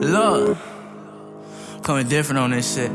Look, coming different on this shit.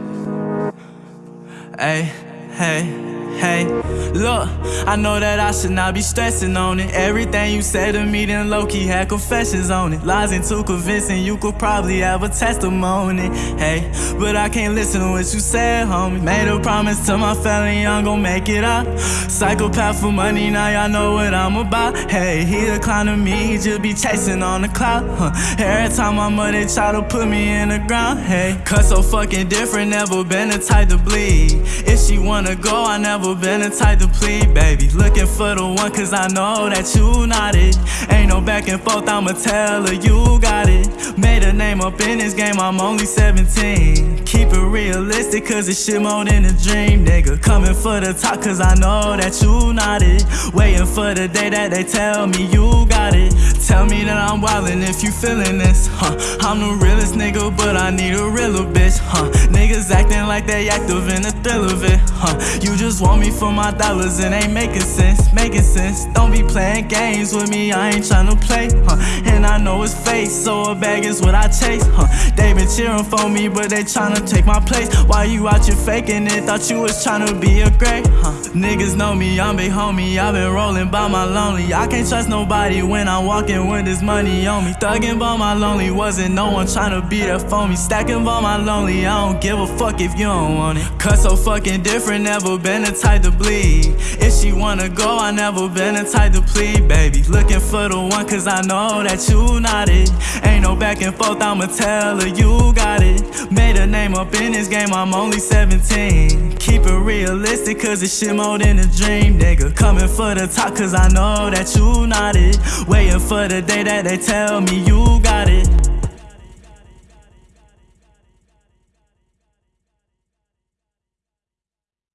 Hey, hey. Hey, look, I know that I should not be stressing on it. Everything you said to me, then Loki had confessions on it. Lies and too convincing, you could probably have a testimony. Hey, but I can't listen to what you said, homie. Made a promise to my family, I'm gon' make it up. Psychopath for money, now y'all know what I'm about. Hey, he declined to me, he just be chasing on the cloud. Huh. Every time my mother try to put me in the ground, hey, cut so fucking different, never been the type to bleed. If she wanna go, I never been the type to plead, baby. Looking for the one, cause I know that you not it. Ain't no back and forth, I'ma tell her you got it. Made a name up in this game, I'm only 17. Keep it realistic, cause it's shit more than a dream, nigga. Coming for the top, cause I know that you not it. Waiting for the day that they tell me you got it. Tell me that I'm wildin' if you feelin' this, huh? I'm the realest nigga, but I need a realer bitch, huh? Niggas acting like they active in the thrill of it, huh? You just want me for my dollars, it ain't making sense, making sense. Don't be playing games with me, I ain't tryna play, huh? It's fake, so a bag is what I chase, huh? They been cheering for me, but they tryna take my place. Why you out here faking it? Thought you was tryna be a great, huh? Niggas know me, I'm big homie, i been rolling by my lonely. I can't trust nobody when I'm walking with this money on me. Thugging by my lonely, wasn't no one tryna be there for me. Stacking by my lonely, I don't give a fuck if you don't want it. Cut so fucking different, never been the type to bleed. If she wanna go, I never been the type to plead, baby. Looking for the one, cause I know that you not it. Ain't no back and forth, I'ma tell her you got it. Made a name up in this game, I'm only 17. Keep it realistic, cause it's shit more than a dream, nigga. Coming for the top, cause I know that you not it. Waiting for the day that they tell me you got it.